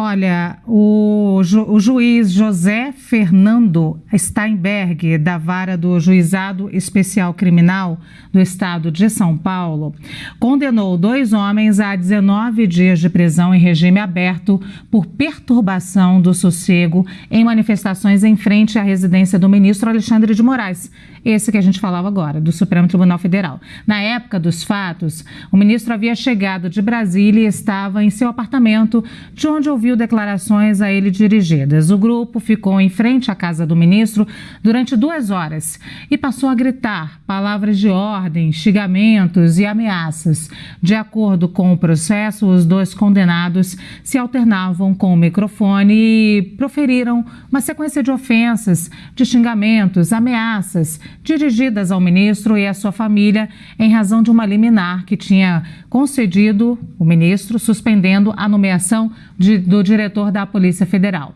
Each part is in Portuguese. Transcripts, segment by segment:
Olha, o, ju, o, juiz José Fernando Steinberg, da vara do Juizado Especial Criminal do Estado de São Paulo, condenou dois homens a 19 dias de prisão em regime aberto por perturbação do sossego em manifestações em frente à residência do ministro Alexandre de Moraes, esse que a gente falava agora, do Supremo Tribunal Federal. Na época dos fatos, o ministro havia chegado de Brasília e estava em seu apartamento, de onde ouviu ouviu declarações a ele dirigidas. O grupo ficou em frente à casa do ministro durante duas horas e passou a gritar palavras de ordem, xingamentos e ameaças. De acordo com o processo, os dois condenados se alternavam com o microfone e proferiram uma sequência de ofensas, de xingamentos, ameaças dirigidas ao ministro e à sua família em razão de uma liminar que tinha concedido o ministro, suspendendo a nomeação de, do diretor da Polícia Federal.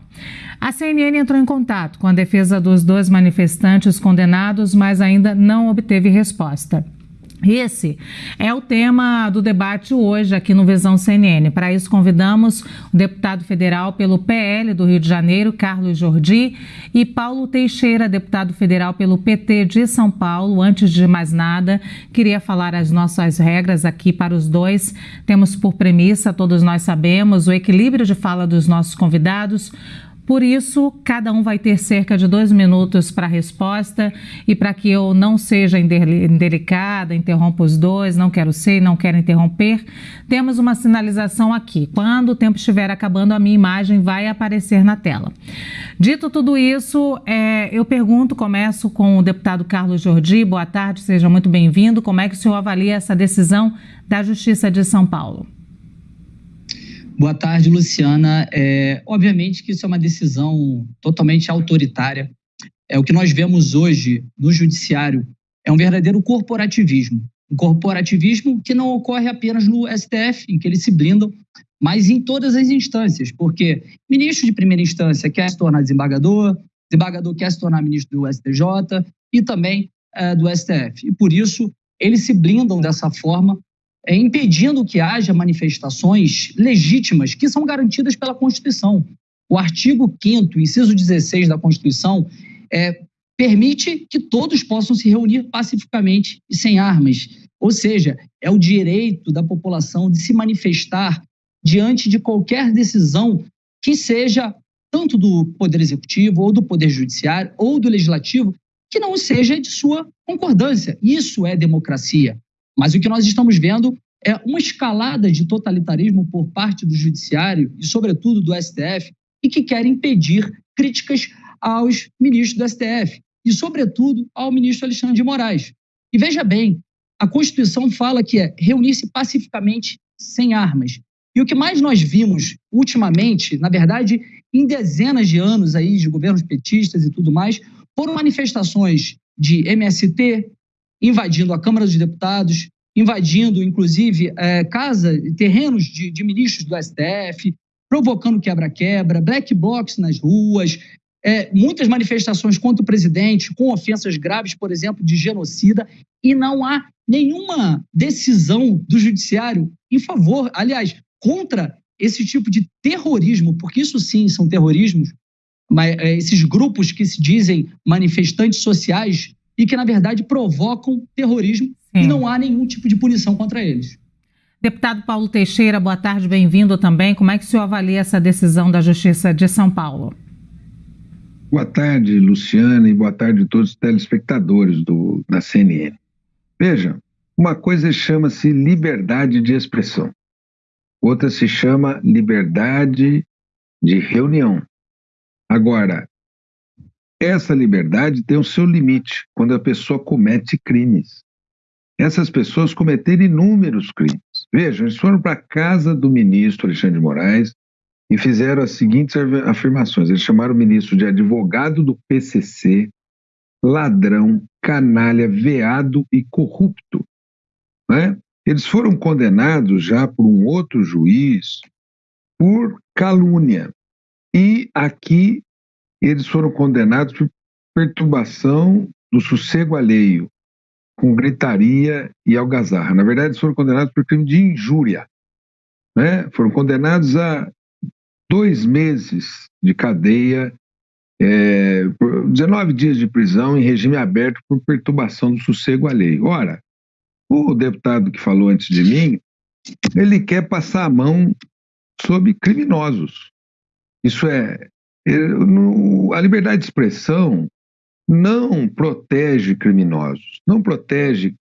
A CNN entrou em contato com a defesa dos dois manifestantes condenados, mas ainda não obteve resposta. Esse é o tema do debate hoje aqui no Visão CNN. Para isso, convidamos o deputado federal pelo PL do Rio de Janeiro, Carlos Jordi, e Paulo Teixeira, deputado federal pelo PT de São Paulo. Antes de mais nada, queria falar as nossas regras aqui para os dois. Temos por premissa, todos nós sabemos, o equilíbrio de fala dos nossos convidados por isso, cada um vai ter cerca de dois minutos para a resposta e para que eu não seja indelicada, interrompa os dois, não quero ser, não quero interromper, temos uma sinalização aqui. Quando o tempo estiver acabando, a minha imagem vai aparecer na tela. Dito tudo isso, é, eu pergunto, começo com o deputado Carlos Jordi. Boa tarde, seja muito bem-vindo. Como é que o senhor avalia essa decisão da Justiça de São Paulo? Boa tarde, Luciana. É, obviamente que isso é uma decisão totalmente autoritária. É o que nós vemos hoje no judiciário é um verdadeiro corporativismo. Um corporativismo que não ocorre apenas no STF, em que eles se blindam, mas em todas as instâncias, porque ministro de primeira instância quer se tornar desembargador, desembargador quer se tornar ministro do STJ e também é, do STF. E por isso eles se blindam dessa forma é, impedindo que haja manifestações legítimas que são garantidas pela Constituição. O artigo 5 inciso 16 da Constituição, é, permite que todos possam se reunir pacificamente e sem armas. Ou seja, é o direito da população de se manifestar diante de qualquer decisão que seja tanto do Poder Executivo, ou do Poder Judiciário, ou do Legislativo, que não seja de sua concordância. Isso é democracia. Mas o que nós estamos vendo é uma escalada de totalitarismo por parte do Judiciário e, sobretudo, do STF, e que quer impedir críticas aos ministros do STF e, sobretudo, ao ministro Alexandre de Moraes. E veja bem, a Constituição fala que é reunir-se pacificamente sem armas. E o que mais nós vimos ultimamente, na verdade, em dezenas de anos aí de governos petistas e tudo mais, foram manifestações de MST, invadindo a Câmara dos Deputados, invadindo, inclusive, é, casa, terrenos de, de ministros do STF, provocando quebra-quebra, black blocs nas ruas, é, muitas manifestações contra o presidente, com ofensas graves, por exemplo, de genocida, e não há nenhuma decisão do judiciário em favor, aliás, contra esse tipo de terrorismo, porque isso sim são terrorismos, mas é, esses grupos que se dizem manifestantes sociais e que, na verdade, provocam terrorismo Sim. e não há nenhum tipo de punição contra eles. Deputado Paulo Teixeira, boa tarde, bem-vindo também. Como é que o senhor avalia essa decisão da Justiça de São Paulo? Boa tarde, Luciana, e boa tarde a todos os telespectadores do, da CNN. Veja, uma coisa chama-se liberdade de expressão, outra se chama liberdade de reunião. Agora, essa liberdade tem o seu limite quando a pessoa comete crimes. Essas pessoas cometeram inúmeros crimes. Vejam, eles foram para a casa do ministro Alexandre de Moraes e fizeram as seguintes afirmações. Eles chamaram o ministro de advogado do PCC, ladrão, canalha, veado e corrupto. Né? Eles foram condenados já por um outro juiz por calúnia. E aqui eles foram condenados por perturbação do sossego alheio, com gritaria e algazarra. Na verdade, eles foram condenados por crime de injúria. Né? Foram condenados a dois meses de cadeia, é, 19 dias de prisão em regime aberto por perturbação do sossego alheio. Ora, o deputado que falou antes de mim, ele quer passar a mão sobre criminosos. Isso é, a liberdade de expressão não protege criminosos, não protege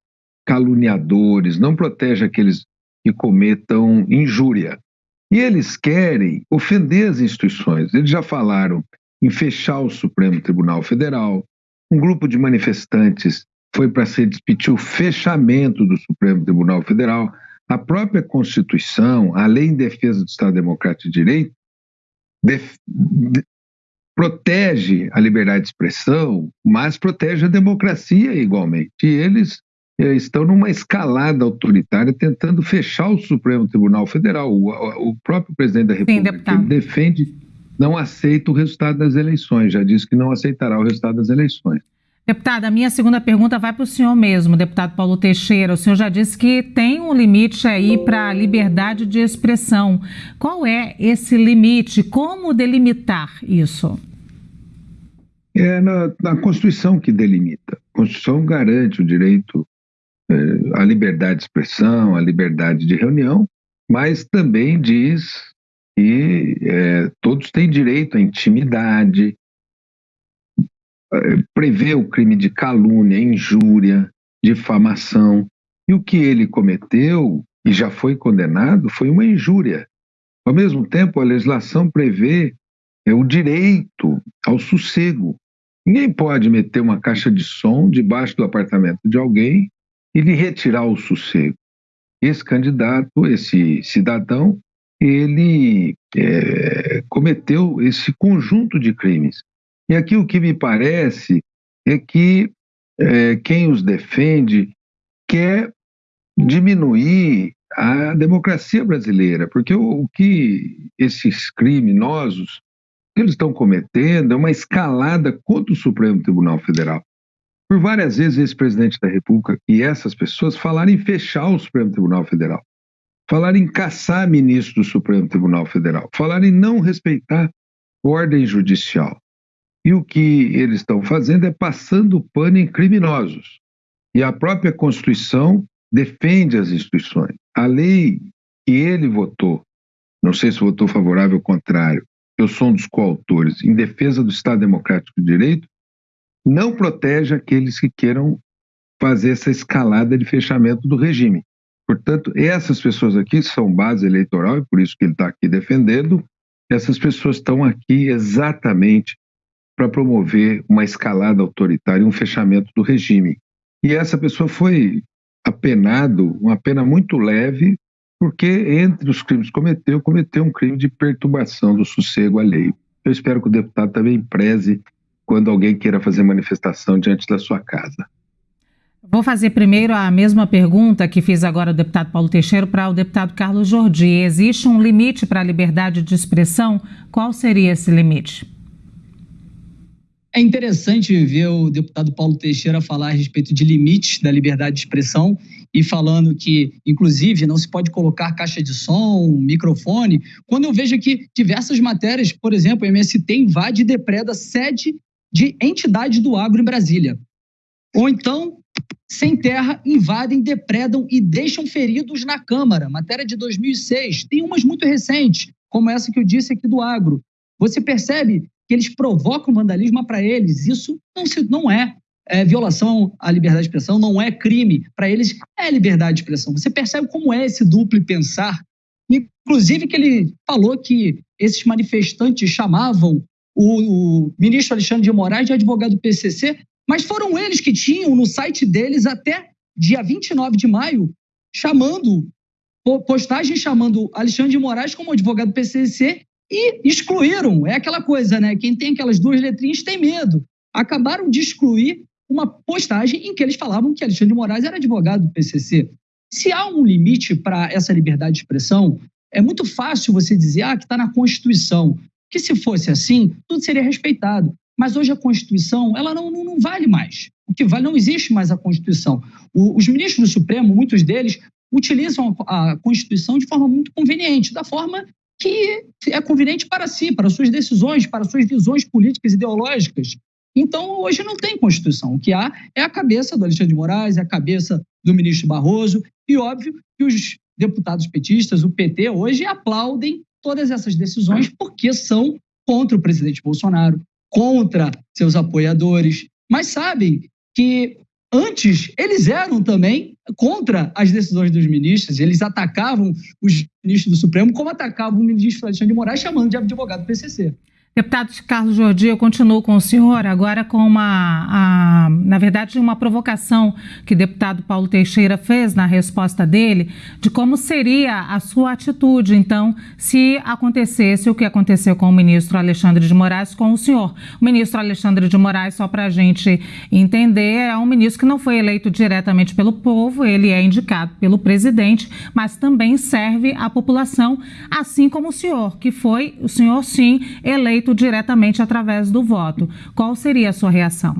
caluniadores, não protege aqueles que cometam injúria. E eles querem ofender as instituições. Eles já falaram em fechar o Supremo Tribunal Federal. Um grupo de manifestantes foi para se discutir o fechamento do Supremo Tribunal Federal. A própria Constituição, a Lei em Defesa do Estado Democrático de Direito, protege a liberdade de expressão, mas protege a democracia igualmente. E eles eh, estão numa escalada autoritária tentando fechar o Supremo Tribunal Federal. O, o próprio presidente da República Sim, defende, não aceita o resultado das eleições, já disse que não aceitará o resultado das eleições. Deputada, a minha segunda pergunta vai para o senhor mesmo, deputado Paulo Teixeira. O senhor já disse que tem um limite aí para a liberdade de expressão. Qual é esse limite? Como delimitar isso? É na, na Constituição que delimita. A Constituição garante o direito é, à liberdade de expressão, à liberdade de reunião, mas também diz que é, todos têm direito à intimidade, eh, prevê o crime de calúnia, injúria, difamação. E o que ele cometeu e já foi condenado foi uma injúria. Ao mesmo tempo, a legislação prevê é, o direito ao sossego. Ninguém pode meter uma caixa de som debaixo do apartamento de alguém e lhe retirar o sossego. Esse candidato, esse cidadão, ele é, cometeu esse conjunto de crimes. E aqui o que me parece é que é, quem os defende quer diminuir a democracia brasileira, porque o, o que esses criminosos que eles estão cometendo é uma escalada contra o Supremo Tribunal Federal. Por várias vezes, esse presidente da República e essas pessoas falaram em fechar o Supremo Tribunal Federal, falaram em caçar ministro do Supremo Tribunal Federal, falaram em não respeitar ordem judicial. E o que eles estão fazendo é passando pano em criminosos. E a própria Constituição defende as instituições. A lei que ele votou, não sei se votou favorável ou contrário, eu sou um dos coautores, em defesa do Estado Democrático de Direito, não protege aqueles que queiram fazer essa escalada de fechamento do regime. Portanto, essas pessoas aqui são base eleitoral, e por isso que ele está aqui defendendo, essas pessoas estão aqui exatamente para promover uma escalada autoritária, um fechamento do regime. E essa pessoa foi apenado, uma pena muito leve, porque entre os crimes que cometeu, cometeu um crime de perturbação do sossego alheio. Eu espero que o deputado também preze quando alguém queira fazer manifestação diante da sua casa. Vou fazer primeiro a mesma pergunta que fiz agora ao deputado Paulo Teixeira para o deputado Carlos Jordi. Existe um limite para a liberdade de expressão? Qual seria esse limite? É interessante ver o deputado Paulo Teixeira falar a respeito de limites da liberdade de expressão e falando que, inclusive, não se pode colocar caixa de som, microfone, quando eu vejo aqui diversas matérias, por exemplo, o MST invade e depreda sede de entidade do agro em Brasília. Ou então, sem terra, invadem, depredam e deixam feridos na Câmara. Matéria de 2006. Tem umas muito recentes, como essa que eu disse aqui do agro. Você percebe que eles provocam vandalismo para eles. Isso não, se, não é, é, violação à liberdade de expressão, não é crime. Para eles é liberdade de expressão. Você percebe como é esse duplo pensar? Inclusive que ele falou que esses manifestantes chamavam o, o ministro Alexandre de Moraes de advogado do PCC, mas foram eles que tinham no site deles até dia 29 de maio chamando postagem chamando Alexandre de Moraes como advogado do PCC e excluíram. É aquela coisa, né? Quem tem aquelas duas letrinhas tem medo. Acabaram de excluir uma postagem em que eles falavam que Alexandre de Moraes era advogado do PCC. Se há um limite para essa liberdade de expressão, é muito fácil você dizer ah, que está na Constituição. Que se fosse assim, tudo seria respeitado. Mas hoje a Constituição ela não, não, não vale mais. O que vale não existe mais a Constituição. O, os ministros do Supremo, muitos deles, utilizam a, a Constituição de forma muito conveniente, da forma que é conveniente para si, para suas decisões, para suas visões políticas e ideológicas. Então, hoje não tem Constituição. O que há é a cabeça do Alexandre de Moraes, é a cabeça do ministro Barroso, e óbvio que os deputados petistas, o PT, hoje aplaudem todas essas decisões porque são contra o presidente Bolsonaro, contra seus apoiadores, mas sabem que antes eles eram também contra as decisões dos ministros, eles atacavam os ministros do Supremo como atacavam o ministro Alexandre de Moraes chamando de advogado PCC. Deputado Carlos Jordi, eu continuo com o senhor agora com uma, a, na verdade, uma provocação que o deputado Paulo Teixeira fez na resposta dele de como seria a sua atitude, então, se acontecesse o que aconteceu com o ministro Alexandre de Moraes com o senhor. O ministro Alexandre de Moraes, só para a gente entender, é um ministro que não foi eleito diretamente pelo povo, ele é indicado pelo presidente, mas também serve à população, assim como o senhor, que foi, o senhor sim, eleito feito diretamente através do voto. Qual seria a sua reação?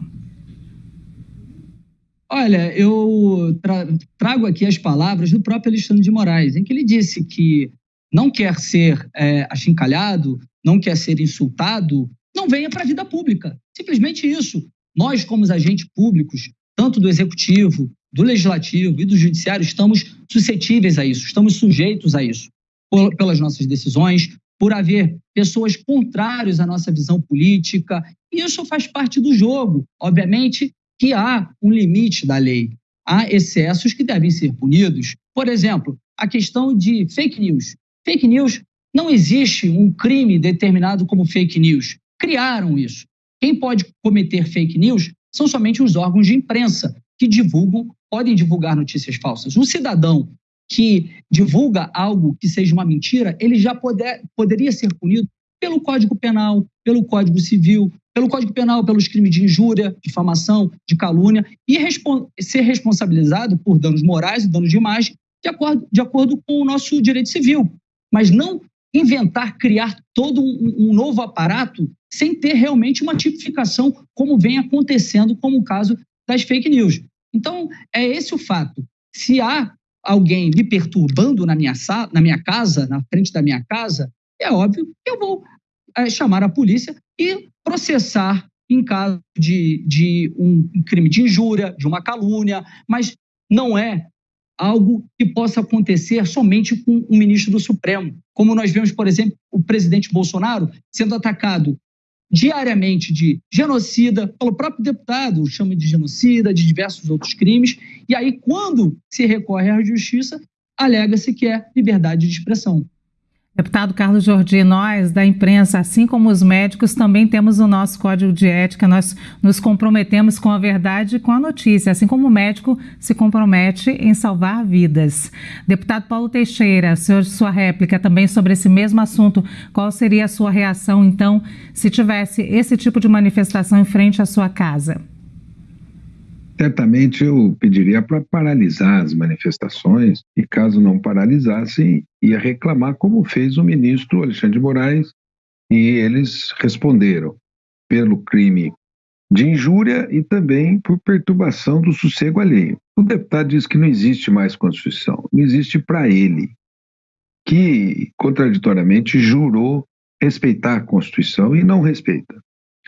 Olha, eu tra trago aqui as palavras do próprio Alexandre de Moraes, em que ele disse que não quer ser é, achincalhado, não quer ser insultado, não venha para a vida pública. Simplesmente isso. Nós, como agentes públicos, tanto do executivo, do legislativo e do judiciário, estamos suscetíveis a isso, estamos sujeitos a isso, pelas nossas decisões, por haver pessoas contrárias à nossa visão política. Isso faz parte do jogo. Obviamente que há um limite da lei. Há excessos que devem ser punidos. Por exemplo, a questão de fake news. Fake news não existe um crime determinado como fake news. Criaram isso. Quem pode cometer fake news são somente os órgãos de imprensa que divulgam, podem divulgar notícias falsas. Um cidadão que divulga algo que seja uma mentira, ele já poder, poderia ser punido pelo Código Penal, pelo Código Civil, pelo Código Penal, pelos crimes de injúria, difamação, de calúnia, e ser responsabilizado por danos morais e danos de imagem, de acordo, de acordo com o nosso direito civil. Mas não inventar, criar todo um, um novo aparato sem ter realmente uma tipificação, como vem acontecendo, como o caso das fake news. Então, é esse o fato. Se há alguém me perturbando na minha, na minha casa, na frente da minha casa, é óbvio que eu vou é, chamar a polícia e processar em caso de, de um crime de injúria, de uma calúnia, mas não é algo que possa acontecer somente com um ministro do Supremo. Como nós vemos, por exemplo, o presidente Bolsonaro sendo atacado diariamente de genocida, pelo próprio deputado, chama de genocida, de diversos outros crimes, e aí, quando se recorre à justiça, alega-se que é liberdade de expressão. Deputado Carlos Jordi, nós da imprensa, assim como os médicos, também temos o nosso código de ética. Nós nos comprometemos com a verdade e com a notícia, assim como o médico se compromete em salvar vidas. Deputado Paulo Teixeira, senhor, sua réplica também sobre esse mesmo assunto. Qual seria a sua reação, então, se tivesse esse tipo de manifestação em frente à sua casa? Certamente eu pediria para paralisar as manifestações e, caso não paralisassem, ia reclamar, como fez o ministro Alexandre de Moraes, e eles responderam pelo crime de injúria e também por perturbação do sossego alheio. O deputado diz que não existe mais Constituição, não existe para ele, que, contraditoriamente, jurou respeitar a Constituição e não respeita.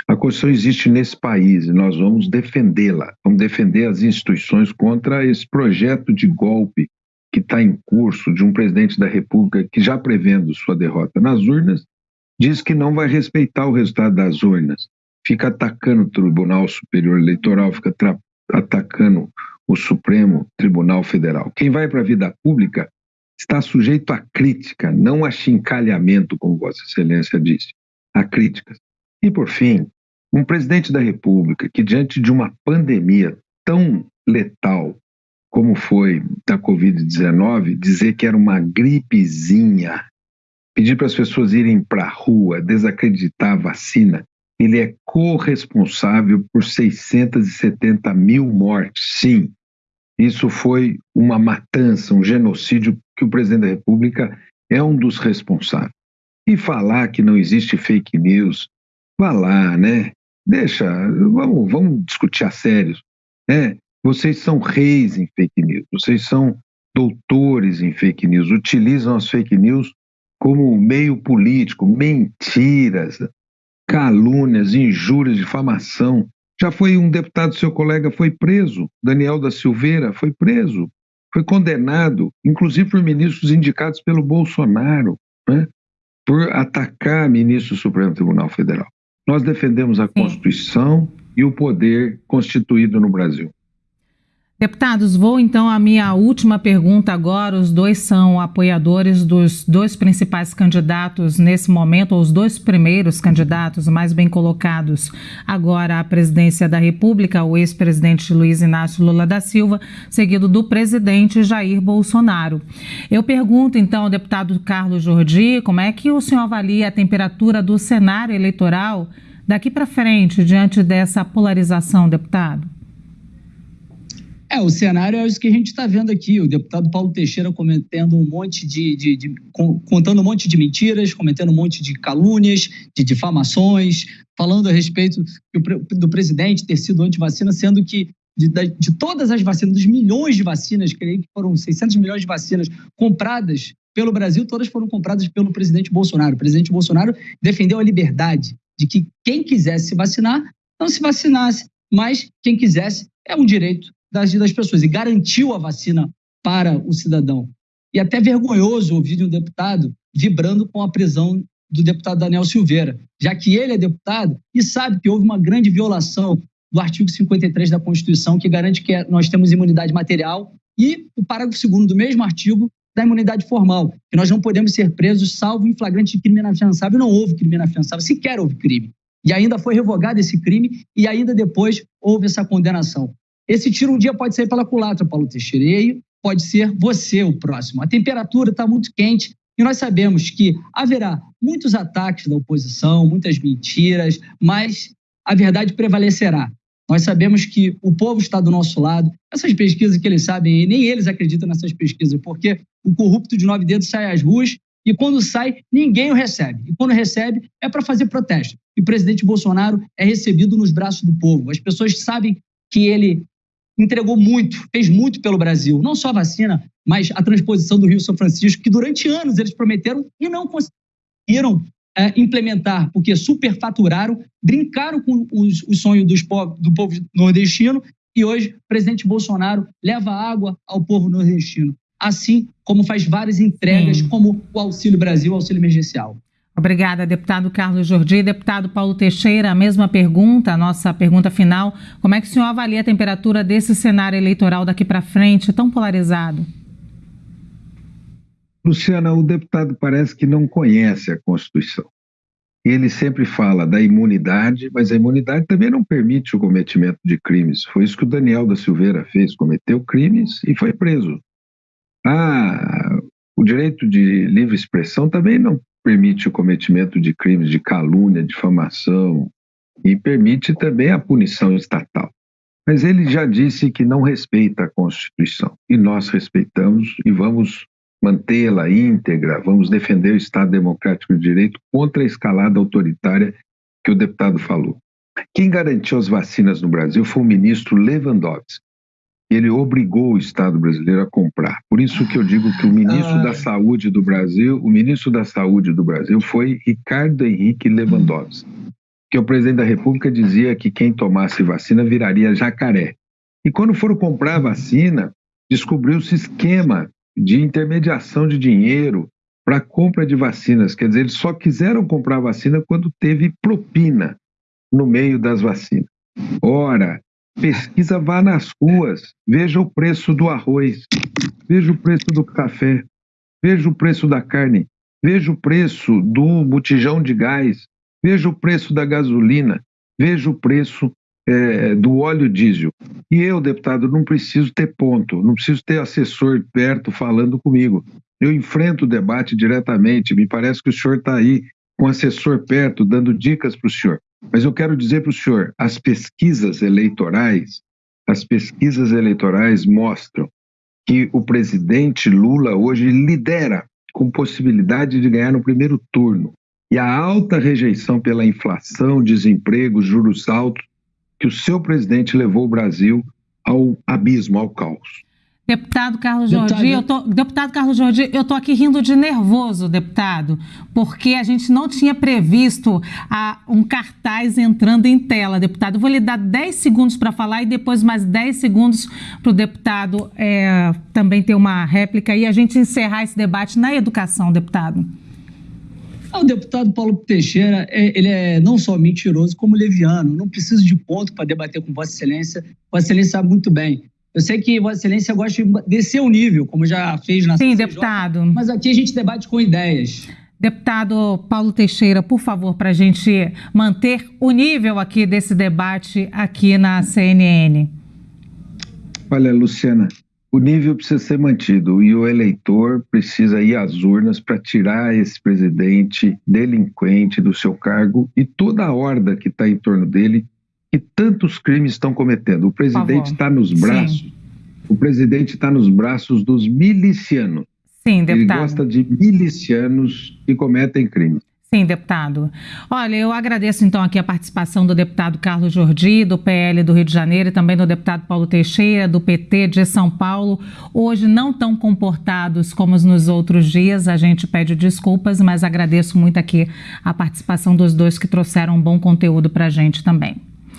A Constituição existe nesse país e nós vamos defendê-la. Vamos defender as instituições contra esse projeto de golpe que está em curso de um presidente da República que, já prevendo sua derrota nas urnas, diz que não vai respeitar o resultado das urnas. Fica atacando o Tribunal Superior Eleitoral, fica atacando o Supremo Tribunal Federal. Quem vai para a vida pública está sujeito a crítica, não a chincalhamento, como Vossa Excelência disse, a críticas. E, por fim, um presidente da República que, diante de uma pandemia tão letal como foi da Covid-19, dizer que era uma gripezinha, pedir para as pessoas irem para a rua, desacreditar a vacina, ele é corresponsável por 670 mil mortes. Sim, isso foi uma matança, um genocídio que o presidente da República é um dos responsáveis. E falar que não existe fake news, vá lá, né? Deixa, vamos, vamos discutir a sério. Né? Vocês são reis em fake news, vocês são doutores em fake news, utilizam as fake news como meio político, mentiras, calúnias, injúrias, difamação. Já foi um deputado, seu colega, foi preso, Daniel da Silveira foi preso, foi condenado, inclusive por ministros indicados pelo Bolsonaro, né, por atacar ministro do Supremo Tribunal Federal. Nós defendemos a Constituição e o poder constituído no Brasil. Deputados, vou então à minha última pergunta agora. Os dois são apoiadores dos dois principais candidatos nesse momento, ou os dois primeiros candidatos mais bem colocados agora à presidência da República, o ex-presidente Luiz Inácio Lula da Silva, seguido do presidente Jair Bolsonaro. Eu pergunto então ao deputado Carlos Jordi, como é que o senhor avalia a temperatura do cenário eleitoral daqui para frente, diante dessa polarização, deputado? É, o cenário é isso que a gente está vendo aqui. O deputado Paulo Teixeira cometendo um monte de, de, de, contando um monte de mentiras, cometendo um monte de calúnias, de difamações, falando a respeito do presidente ter sido antivacina, sendo que de, de, todas as vacinas, dos milhões de vacinas, creio que foram 600 milhões de vacinas compradas pelo Brasil, todas foram compradas pelo presidente Bolsonaro. O presidente Bolsonaro defendeu a liberdade de que quem quisesse se vacinar, não se vacinasse, mas quem quisesse é um direito das, das pessoas e garantiu a vacina para o cidadão. E até vergonhoso ouvir de um deputado vibrando com a prisão do deputado Daniel Silveira, já que ele é deputado e sabe que houve uma grande violação do artigo 53 da Constituição, que garante que nós temos imunidade material, e o parágrafo 2 do mesmo artigo da imunidade formal, que nós não podemos ser presos salvo em flagrante de crime inafiançável. Não houve crime inafiançável, sequer houve crime. E ainda foi revogado esse crime e ainda depois houve essa condenação. Esse tiro um dia pode sair pela culatra, Paulo Teixeira, e aí pode ser você o próximo. A temperatura está muito quente e nós sabemos que haverá muitos ataques da oposição, muitas mentiras, mas a verdade prevalecerá. Nós sabemos que o povo está do nosso lado. Essas pesquisas que eles sabem, nem eles acreditam nessas pesquisas, porque o corrupto de nove dedos sai às ruas e quando sai, ninguém o recebe. E quando recebe, é para fazer protesto. E o presidente Bolsonaro é recebido nos braços do povo. As pessoas sabem que ele entregou muito, fez muito pelo Brasil. Não só a vacina, mas a transposição do Rio São Francisco, que durante anos eles prometeram e não conseguiram é, implementar, porque superfaturaram, brincaram com os, os sonhos dos povos, do povo nordestino e hoje o presidente Bolsonaro leva água ao povo nordestino. Assim como faz várias entregas, Sim. como o Auxílio Brasil, o Auxílio Emergencial. Obrigada, deputado Carlos Jordi. Deputado Paulo Teixeira, a mesma pergunta, a nossa pergunta final. Como é que o senhor avalia a temperatura desse cenário eleitoral daqui para frente, tão polarizado? Luciana, o deputado parece que não conhece a Constituição. Ele sempre fala da imunidade, mas a imunidade também não permite o cometimento de crimes. Foi isso que o Daniel da Silveira fez, cometeu crimes e foi preso. Ah, o direito de livre expressão também não permite o cometimento de crimes de calúnia, difamação e permite também a punição estatal. Mas ele já disse que não respeita a Constituição e nós respeitamos e vamos mantê-la íntegra, vamos defender o Estado Democrático de Direito contra a escalada autoritária que o deputado falou. Quem garantiu as vacinas no Brasil foi o ministro Lewandowski ele obrigou o Estado brasileiro a comprar. Por isso que eu digo que o ministro ah. da Saúde do Brasil, o ministro da Saúde do Brasil foi Ricardo Henrique Lewandowski, que o presidente da República dizia que quem tomasse vacina viraria jacaré. E quando foram comprar a vacina, descobriu-se esquema de intermediação de dinheiro para compra de vacinas. Quer dizer, eles só quiseram comprar vacina quando teve propina no meio das vacinas. Ora, Pesquisa, vá nas ruas, veja o preço do arroz, veja o preço do café, veja o preço da carne, veja o preço do botijão de gás, veja o preço da gasolina, veja o preço é, do óleo diesel. E eu, deputado, não preciso ter ponto, não preciso ter assessor perto falando comigo. Eu enfrento o debate diretamente. Me parece que o senhor está aí com assessor perto, dando dicas para o senhor. Mas eu quero dizer para o senhor, as pesquisas eleitorais, as pesquisas eleitorais mostram que o presidente Lula hoje lidera com possibilidade de ganhar no primeiro turno. E a alta rejeição pela inflação, desemprego, juros altos, que o seu presidente levou o Brasil ao abismo, ao caos. Deputado Carlos Jordi, eu tô, deputado Carlos Jordi, eu estou aqui rindo de nervoso, deputado, porque a gente não tinha previsto a, um cartaz entrando em tela, deputado. Eu vou lhe dar 10 segundos para falar e depois mais 10 segundos para o deputado é, também ter uma réplica e a gente encerrar esse debate na educação, deputado. Ah, o deputado Paulo Teixeira, é, ele é não só mentiroso, como leviano. Não preciso de ponto para debater com Vossa Excelência. Vossa Excelência sabe muito bem. Eu sei que Vossa Excelência gosta de descer o nível, como já fez na Sim, CCJ, deputado. Mas aqui a gente debate com ideias. Deputado Paulo Teixeira, por favor, para a gente manter o nível aqui desse debate aqui na CNN. Olha, Luciana, o nível precisa ser mantido e o eleitor precisa ir às urnas para tirar esse presidente delinquente do seu cargo e toda a horda que está em torno dele que tantos crimes estão cometendo. O presidente está nos braços, Sim. o presidente está nos braços dos milicianos. Sim, deputado. Ele gosta de milicianos que cometem crimes. Sim, deputado. Olha, eu agradeço então aqui a participação do deputado Carlos Jordi, do PL do Rio de Janeiro, e também do deputado Paulo Teixeira, do PT de São Paulo. Hoje não tão comportados como nos outros dias, a gente pede desculpas, mas agradeço muito aqui a participação dos dois que trouxeram um bom conteúdo para a gente também.